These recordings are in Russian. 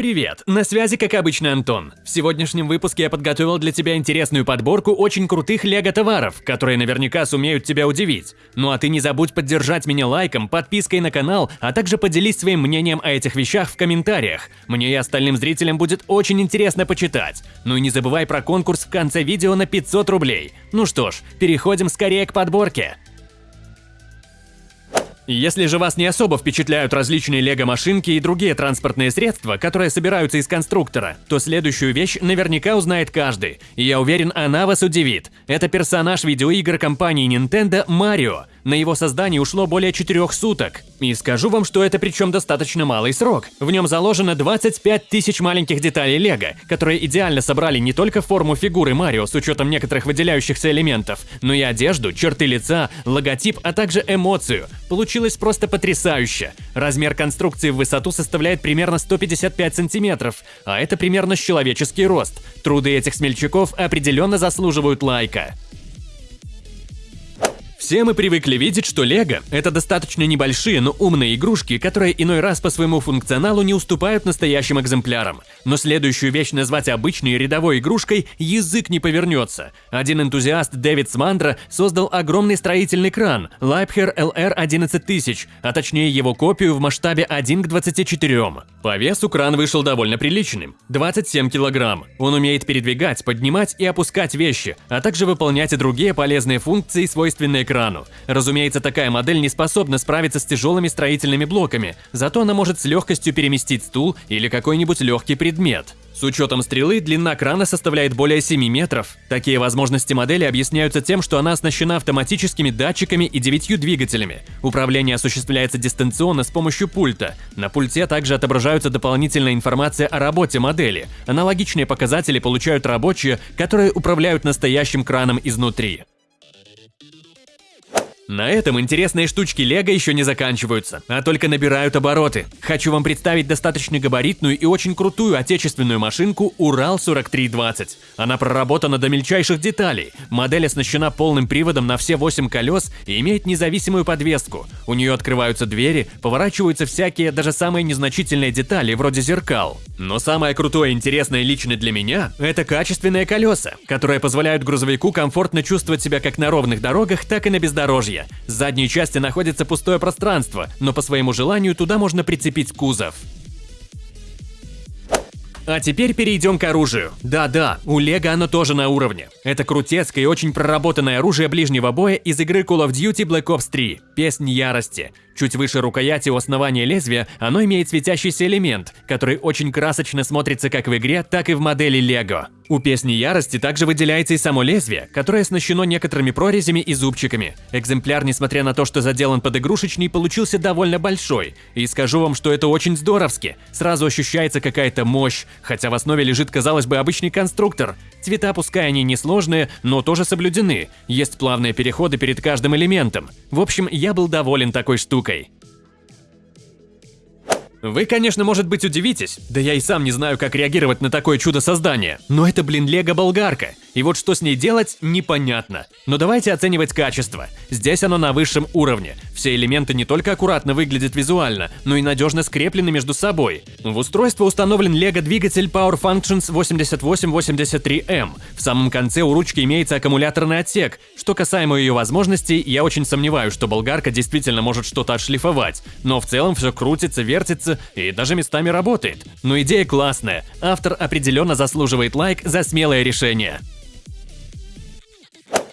Привет, на связи как обычно Антон. В сегодняшнем выпуске я подготовил для тебя интересную подборку очень крутых лего-товаров, которые наверняка сумеют тебя удивить. Ну а ты не забудь поддержать меня лайком, подпиской на канал, а также поделись своим мнением о этих вещах в комментариях. Мне и остальным зрителям будет очень интересно почитать. Ну и не забывай про конкурс в конце видео на 500 рублей. Ну что ж, переходим скорее к подборке. Если же вас не особо впечатляют различные лего-машинки и другие транспортные средства, которые собираются из конструктора, то следующую вещь наверняка узнает каждый, и я уверен, она вас удивит. Это персонаж видеоигр компании Nintendo Марио. На его создание ушло более 4 суток. И скажу вам, что это причем достаточно малый срок. В нем заложено 25 тысяч маленьких деталей лего, которые идеально собрали не только форму фигуры Марио с учетом некоторых выделяющихся элементов, но и одежду, черты лица, логотип, а также эмоцию. Получилось просто потрясающе. Размер конструкции в высоту составляет примерно 155 сантиметров, а это примерно человеческий рост. Труды этих смельчаков определенно заслуживают лайка. Все мы привыкли видеть, что Лего – это достаточно небольшие, но умные игрушки, которые иной раз по своему функционалу не уступают настоящим экземплярам. Но следующую вещь назвать обычной рядовой игрушкой язык не повернется. Один энтузиаст Дэвид Смандра создал огромный строительный кран Leibher LR 11000, а точнее его копию в масштабе 1 к 24. По весу кран вышел довольно приличным – 27 килограмм. Он умеет передвигать, поднимать и опускать вещи, а также выполнять и другие полезные функции, свойственные крану крану. Разумеется, такая модель не способна справиться с тяжелыми строительными блоками, зато она может с легкостью переместить стул или какой-нибудь легкий предмет. С учетом стрелы, длина крана составляет более 7 метров. Такие возможности модели объясняются тем, что она оснащена автоматическими датчиками и девятью двигателями. Управление осуществляется дистанционно с помощью пульта. На пульте также отображаются дополнительная информация о работе модели. Аналогичные показатели получают рабочие, которые управляют настоящим краном изнутри. На этом интересные штучки Лего еще не заканчиваются, а только набирают обороты. Хочу вам представить достаточно габаритную и очень крутую отечественную машинку Урал-4320. Она проработана до мельчайших деталей. Модель оснащена полным приводом на все 8 колес и имеет независимую подвеску. У нее открываются двери, поворачиваются всякие, даже самые незначительные детали, вроде зеркал. Но самое крутое и интересное лично для меня – это качественные колеса, которые позволяют грузовику комфортно чувствовать себя как на ровных дорогах, так и на бездорожье. С задней части находится пустое пространство, но по своему желанию туда можно прицепить кузов. А теперь перейдем к оружию. Да-да, у Лего оно тоже на уровне. Это крутецкое и очень проработанное оружие ближнего боя из игры Call of Duty Black Ops 3 – Песнь Ярости. Чуть выше рукояти у основания лезвия оно имеет светящийся элемент, который очень красочно смотрится как в игре, так и в модели Лего. У песни ярости также выделяется и само лезвие, которое оснащено некоторыми прорезями и зубчиками. Экземпляр, несмотря на то, что заделан под игрушечный, получился довольно большой. И скажу вам, что это очень здоровски. Сразу ощущается какая-то мощь, хотя в основе лежит, казалось бы, обычный конструктор. Цвета, пускай они несложные, но тоже соблюдены. Есть плавные переходы перед каждым элементом. В общем, я был доволен такой штукой штукой. Вы, конечно, может быть удивитесь, да я и сам не знаю, как реагировать на такое чудо создания, но это, блин, лего-болгарка, и вот что с ней делать, непонятно. Но давайте оценивать качество. Здесь оно на высшем уровне. Все элементы не только аккуратно выглядят визуально, но и надежно скреплены между собой. В устройство установлен лего-двигатель Power Functions 8883M. В самом конце у ручки имеется аккумуляторный отсек. Что касаемо ее возможностей, я очень сомневаюсь, что болгарка действительно может что-то отшлифовать. Но в целом все крутится, вертится, и даже местами работает. Но идея классная. Автор определенно заслуживает лайк за смелое решение.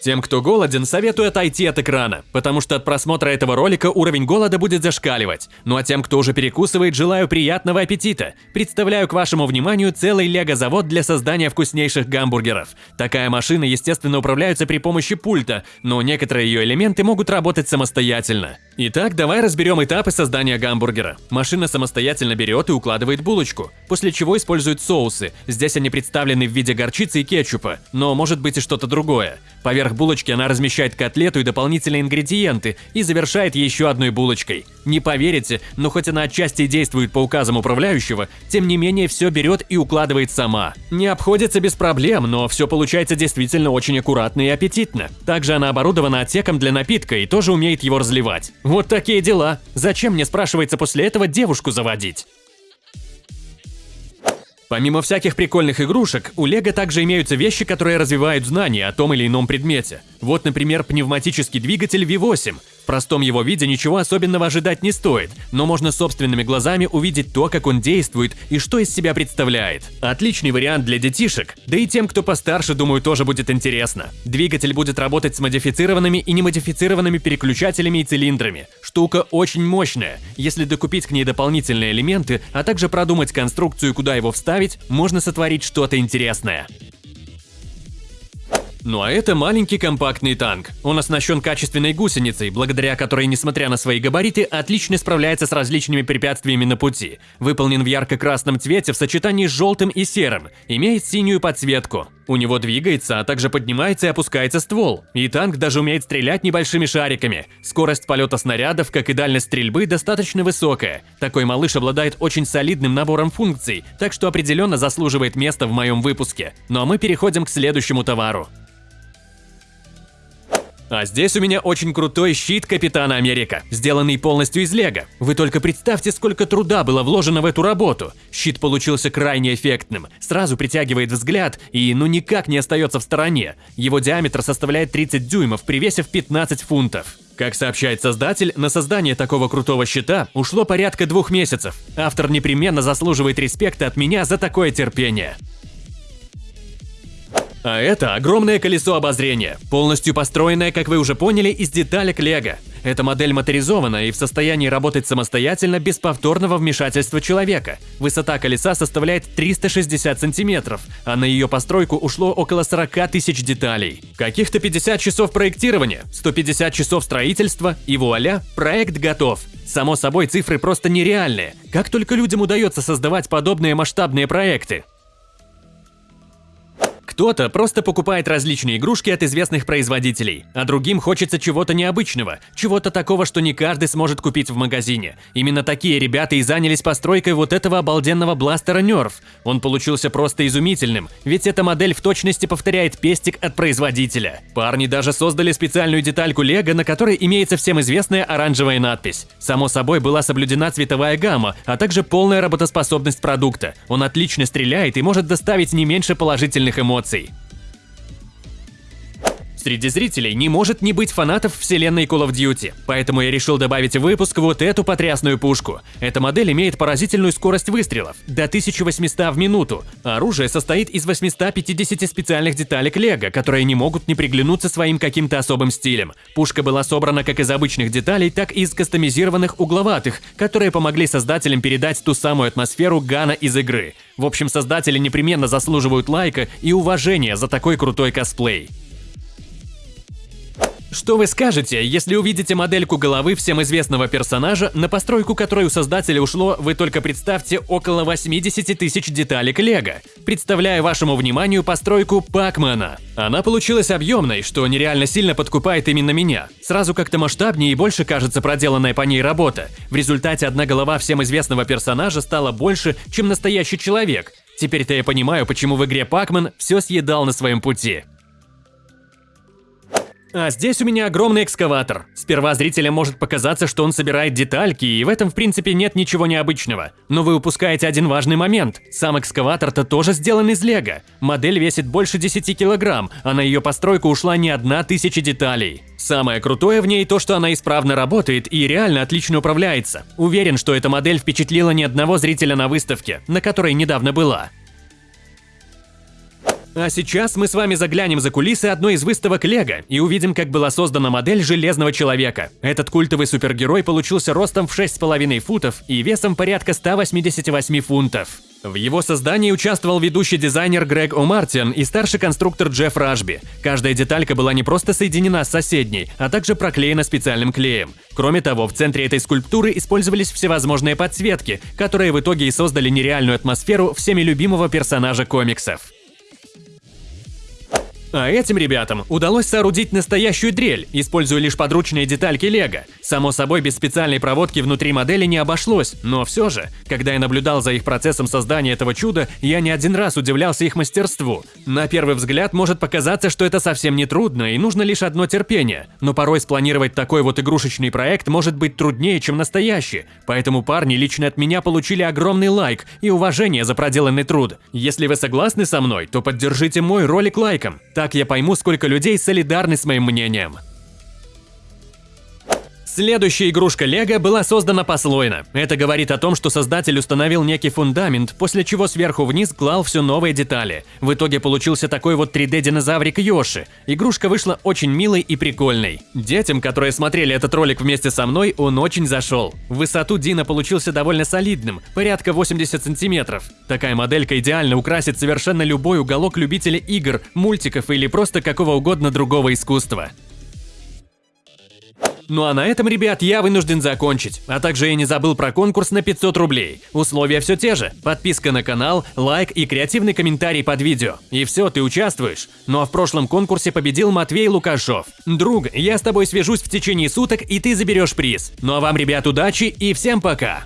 Тем, кто голоден, советую отойти от экрана, потому что от просмотра этого ролика уровень голода будет зашкаливать. Ну а тем, кто уже перекусывает, желаю приятного аппетита. Представляю к вашему вниманию целый лего-завод для создания вкуснейших гамбургеров. Такая машина, естественно, управляется при помощи пульта, но некоторые ее элементы могут работать самостоятельно. Итак, давай разберем этапы создания гамбургера. Машина самостоятельно берет и укладывает булочку, после чего использует соусы. Здесь они представлены в виде горчицы и кетчупа, но может быть и что-то другое. Поверх булочки она размещает котлету и дополнительные ингредиенты и завершает еще одной булочкой. Не поверите, но хоть она отчасти действует по указам управляющего, тем не менее все берет и укладывает сама. Не обходится без проблем, но все получается действительно очень аккуратно и аппетитно. Также она оборудована отсеком для напитка и тоже умеет его разливать. Вот такие дела. Зачем мне, спрашивается, после этого девушку заводить? Помимо всяких прикольных игрушек, у Лего также имеются вещи, которые развивают знания о том или ином предмете. Вот, например, пневматический двигатель V8. Простом его виде ничего особенного ожидать не стоит, но можно собственными глазами увидеть то, как он действует и что из себя представляет. Отличный вариант для детишек, да и тем, кто постарше, думаю, тоже будет интересно. Двигатель будет работать с модифицированными и немодифицированными переключателями и цилиндрами. Штука очень мощная. Если докупить к ней дополнительные элементы, а также продумать конструкцию, куда его вставить, можно сотворить что-то интересное. Ну а это маленький компактный танк. Он оснащен качественной гусеницей, благодаря которой, несмотря на свои габариты, отлично справляется с различными препятствиями на пути. Выполнен в ярко-красном цвете в сочетании с желтым и серым, имеет синюю подсветку. У него двигается, а также поднимается и опускается ствол. И танк даже умеет стрелять небольшими шариками. Скорость полета снарядов, как и дальность стрельбы, достаточно высокая. Такой малыш обладает очень солидным набором функций, так что определенно заслуживает места в моем выпуске. Ну а мы переходим к следующему товару. А здесь у меня очень крутой щит Капитана Америка, сделанный полностью из лего. Вы только представьте, сколько труда было вложено в эту работу. Щит получился крайне эффектным, сразу притягивает взгляд и ну никак не остается в стороне. Его диаметр составляет 30 дюймов при весе в 15 фунтов. Как сообщает создатель, на создание такого крутого щита ушло порядка двух месяцев. Автор непременно заслуживает респекта от меня за такое терпение. А это огромное колесо обозрения, полностью построенное, как вы уже поняли, из деталек Лего. Эта модель моторизована и в состоянии работать самостоятельно без повторного вмешательства человека. Высота колеса составляет 360 сантиметров, а на ее постройку ушло около 40 тысяч деталей. Каких-то 50 часов проектирования, 150 часов строительства и вуаля, проект готов. Само собой, цифры просто нереальные. Как только людям удается создавать подобные масштабные проекты? Кто-то просто покупает различные игрушки от известных производителей, а другим хочется чего-то необычного, чего-то такого, что не каждый сможет купить в магазине. Именно такие ребята и занялись постройкой вот этого обалденного бластера Nerf. Он получился просто изумительным, ведь эта модель в точности повторяет пестик от производителя. Парни даже создали специальную детальку Лего, на которой имеется всем известная оранжевая надпись. Само собой была соблюдена цветовая гамма, а также полная работоспособность продукта. Он отлично стреляет и может доставить не меньше положительных эмоций эмоций. Среди зрителей не может не быть фанатов вселенной Call of Duty, поэтому я решил добавить в выпуск вот эту потрясную пушку. Эта модель имеет поразительную скорость выстрелов – до 1800 в минуту. Оружие состоит из 850 специальных деталек лего, которые не могут не приглянуться своим каким-то особым стилем. Пушка была собрана как из обычных деталей, так и из кастомизированных угловатых, которые помогли создателям передать ту самую атмосферу Гана из игры. В общем, создатели непременно заслуживают лайка и уважения за такой крутой косплей. Что вы скажете, если увидите модельку головы всем известного персонажа, на постройку которой у создателя ушло, вы только представьте, около 80 тысяч деталек лего? Представляю вашему вниманию постройку Пакмана. Она получилась объемной, что нереально сильно подкупает именно меня. Сразу как-то масштабнее и больше кажется проделанная по ней работа. В результате одна голова всем известного персонажа стала больше, чем настоящий человек. Теперь-то я понимаю, почему в игре Пакман все съедал на своем пути. А здесь у меня огромный экскаватор. Сперва зрителям может показаться, что он собирает детальки, и в этом в принципе нет ничего необычного. Но вы упускаете один важный момент. Сам экскаватор-то тоже сделан из лего. Модель весит больше 10 килограмм, а на ее постройку ушла не одна тысяча деталей. Самое крутое в ней то, что она исправно работает и реально отлично управляется. Уверен, что эта модель впечатлила ни одного зрителя на выставке, на которой недавно была. А сейчас мы с вами заглянем за кулисы одной из выставок Лего и увидим, как была создана модель Железного Человека. Этот культовый супергерой получился ростом в 6,5 футов и весом порядка 188 фунтов. В его создании участвовал ведущий дизайнер Грег О'Мартин и старший конструктор Джефф Ражби. Каждая деталька была не просто соединена с соседней, а также проклеена специальным клеем. Кроме того, в центре этой скульптуры использовались всевозможные подсветки, которые в итоге и создали нереальную атмосферу всеми любимого персонажа комиксов. А этим ребятам удалось соорудить настоящую дрель, используя лишь подручные детальки лего. Само собой, без специальной проводки внутри модели не обошлось, но все же, когда я наблюдал за их процессом создания этого чуда, я не один раз удивлялся их мастерству. На первый взгляд может показаться, что это совсем не трудно и нужно лишь одно терпение, но порой спланировать такой вот игрушечный проект может быть труднее, чем настоящий, поэтому парни лично от меня получили огромный лайк и уважение за проделанный труд. Если вы согласны со мной, то поддержите мой ролик лайком. Так я пойму, сколько людей солидарны с моим мнением. Следующая игрушка Лего была создана послойно. Это говорит о том, что создатель установил некий фундамент, после чего сверху вниз клал все новые детали. В итоге получился такой вот 3D-динозаврик Йоши. Игрушка вышла очень милой и прикольной. Детям, которые смотрели этот ролик вместе со мной, он очень зашел. Высоту Дина получился довольно солидным, порядка 80 сантиметров. Такая моделька идеально украсит совершенно любой уголок любителей игр, мультиков или просто какого угодно другого искусства. Ну а на этом, ребят, я вынужден закончить. А также я не забыл про конкурс на 500 рублей. Условия все те же. Подписка на канал, лайк и креативный комментарий под видео. И все, ты участвуешь. Ну а в прошлом конкурсе победил Матвей Лукашов. Друг, я с тобой свяжусь в течение суток, и ты заберешь приз. Ну а вам, ребят, удачи и всем пока!